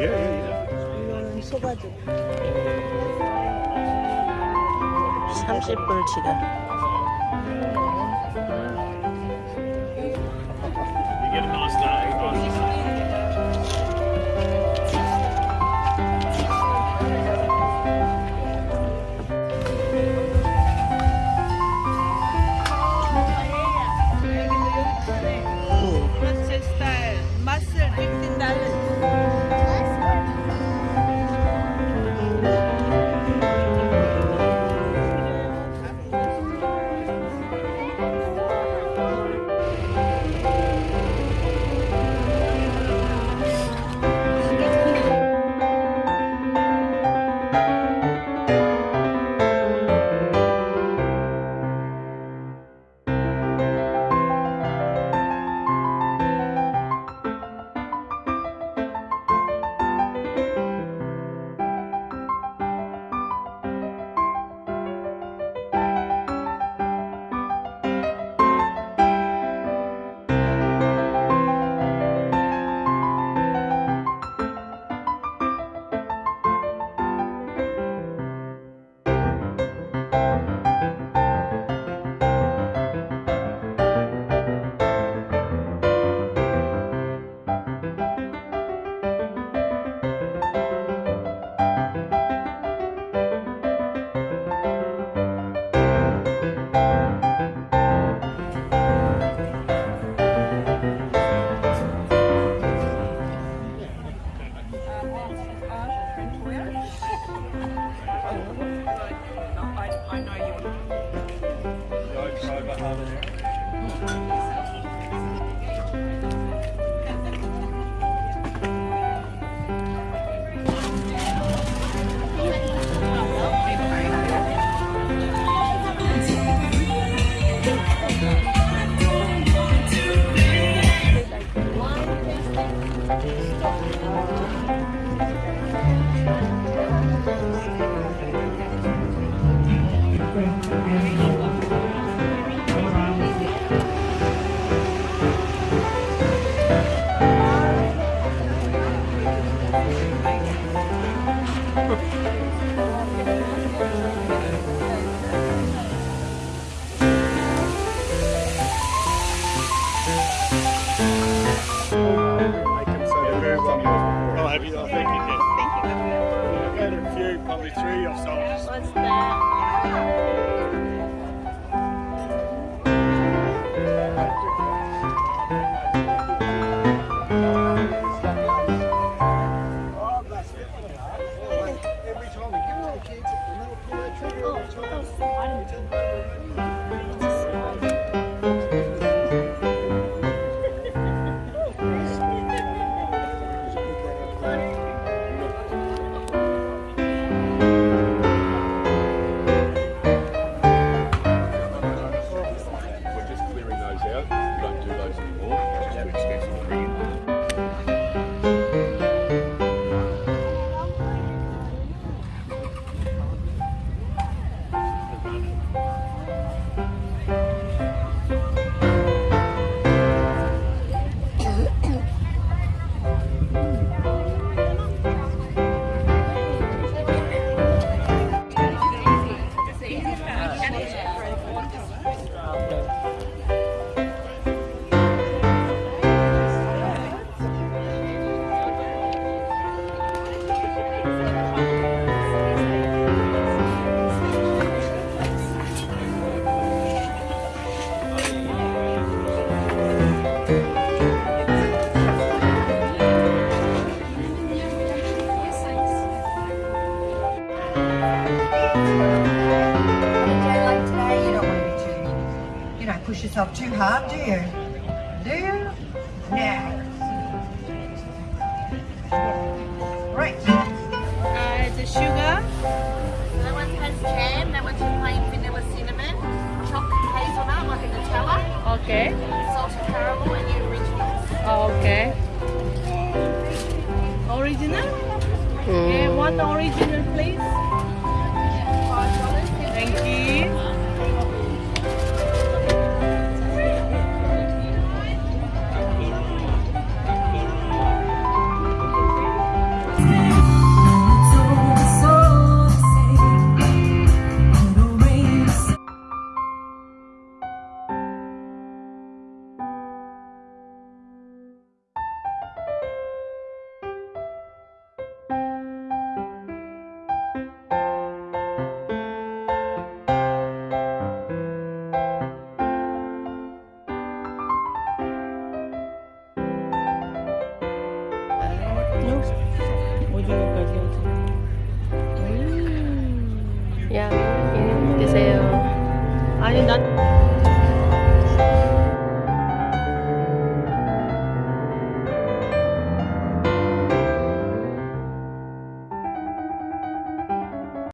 예, 예, 예. 소바지. 30불 지금. 이게 33 or something. What's that? Like today, you don't want to be too, you know, push yourself too hard, do you? Do you? No. Right. Uh, the sugar That one has jam, that one's plain vanilla cinnamon, chocolate hazelnut like a Nutella, okay salted caramel and the originals. okay original Mm. yeah one original please. Thank you 오징어까지 오징어. 음. 야.